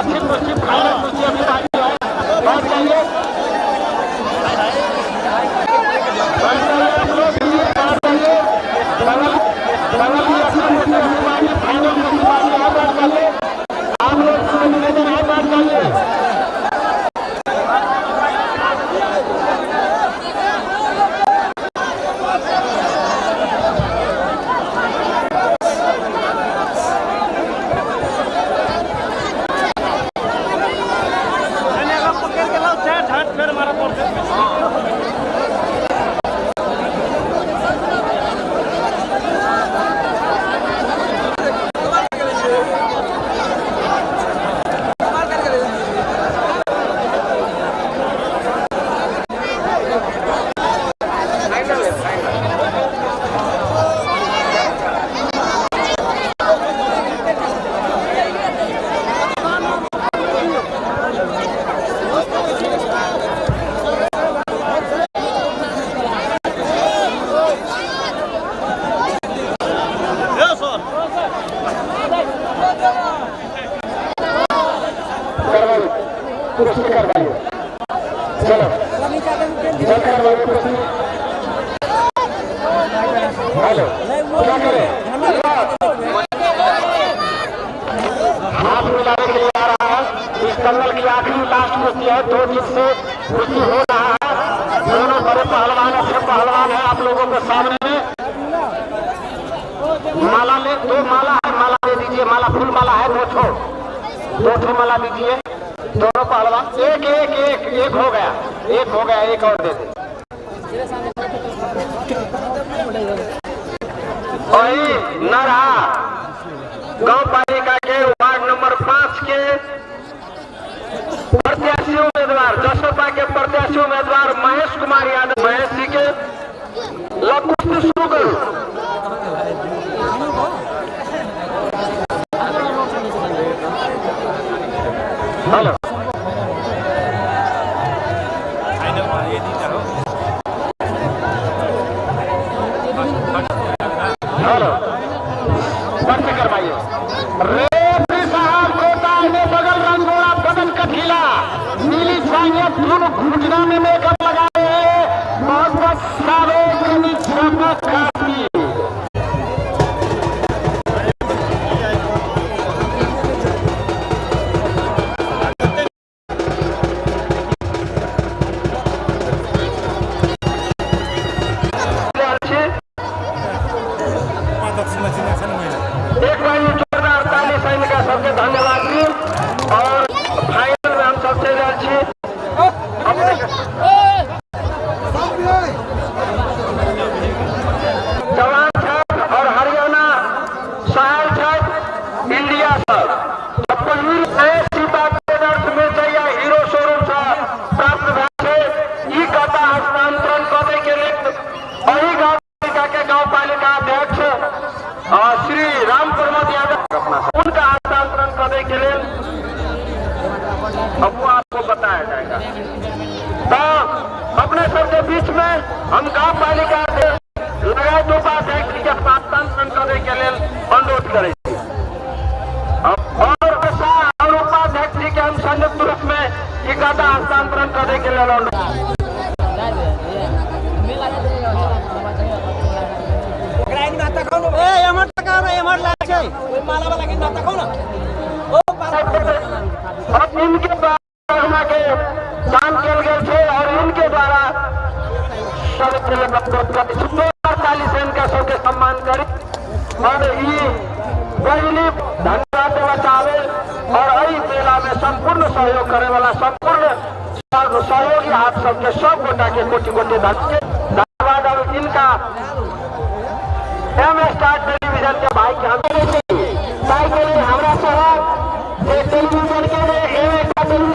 পশ্চিম कुर्सी करवाइए चलो। कुर्सी हेलो। क्या करें? हाथ मिलाने के लिए आ रहा है। इस दंगल की आखिरी लास्ट कुर्सी है, दो दिन से कुर्सी हो रहा है। दोनों बड़े पहलवान अच्छे पहलवान है आप लोगों के सामने। माला ले, दो माला है। माला दे दीजिए। माला, फूल माला है। दो ठो। दो ठो माला दीजिए। एक हो गया, एक हो गया, एक और दे दे। नरहा गाँव पालिका के वार्ड नंबर पाँच के प्रत्याशी उम्मीदवार जसपा के प्रत्याशी उम्मीदवार महेश कुमार यादव महेश जी के लकुश शुरू हेलो। दोनों घुटना में मेकअप लगाए हैं एक ये जोरदार ताली सैनिक सबके धन्यवाद और बीच में हम गाँव पालिका से लगाए दो बात है कि के हस्तांतरण करने के लिए अनुरोध करें। और उपाध्यक्ष जी के हम संयुक्त रूप में ये हस्तांतरण करने के लिए अनुरोध ए एमर टका रे एमर लाग छै। ओइ माला वाला के नाता सबके सम्मान करी। और मेला में संपूर्ण सहयोग करे वाला संपूर्ण सहयोगी आप सबके सब गोटा के कोटि कोटि धन के